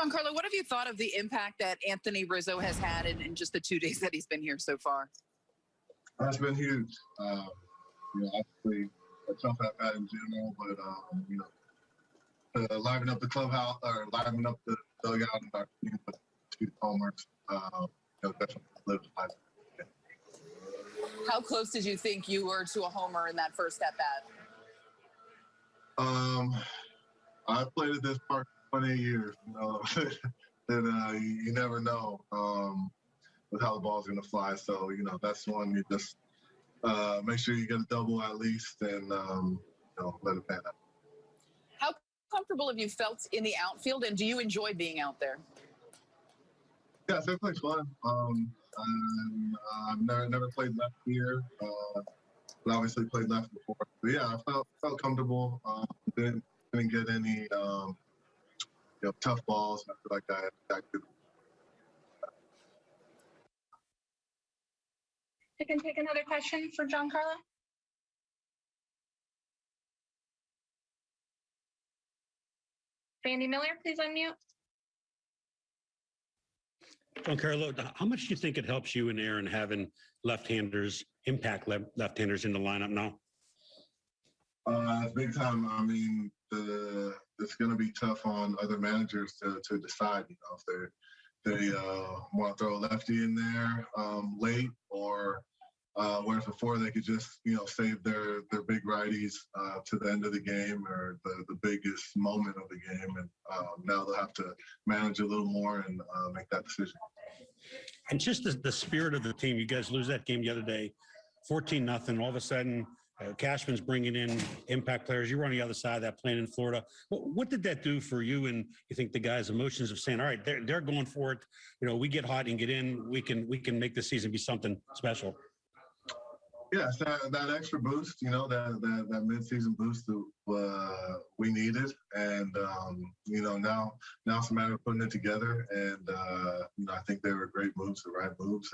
Giancarlo, what have you thought of the impact that Anthony Rizzo has had in, in just the two days that he's been here so far? That's been huge. Um, you know, obviously a tough at bat in general, but um, you know, uh, liven up the clubhouse or liven up the dugout and our team with two homers. Uh, you know, definitely lived life. How close did you think you were to a homer in that first at bat? Um, I played at this park for 28 years, you know, and uh, you, you never know um, with how the ball's going to fly. So, you know, that's one you just uh, make sure you get a double at least and, um, you know, let it pan out. How comfortable have you felt in the outfield, and do you enjoy being out there? Yeah, it's definitely fun. Um, I've never, never played left here, uh, but obviously played left before. But yeah, I felt felt comfortable. Um, didn't didn't get any um, you know tough balls. I feel like I, I could I can take another question for Giancarlo. Sandy Miller, please unmute. Giancarlo, how much do you think it helps you and Aaron having left-handers impact left-handers in the lineup now? Uh, big time. I mean, the it's going to be tough on other managers to, to decide. You know, if they they uh, want to throw a lefty in there um, late, or uh, whereas before they could just you know save their their big righties uh, to the end of the game or the, the biggest moment of the game, and um, now they'll have to manage a little more and uh, make that decision. And just the, the spirit of the team. You guys lose that game the other day, 14 nothing. All of a sudden, uh, Cashman's bringing in impact players. You were on the other side of that plane in Florida. What, what did that do for you and you think the guys' emotions of saying, all right, they're, they're going for it. You know, we get hot and get in. We can we can make the season be something special. Yes, that, that extra boost, you know, that that, that midseason boost that uh, we needed, and um, you know now now it's a matter of putting it together, and uh, you know I think they were great moves, the right moves,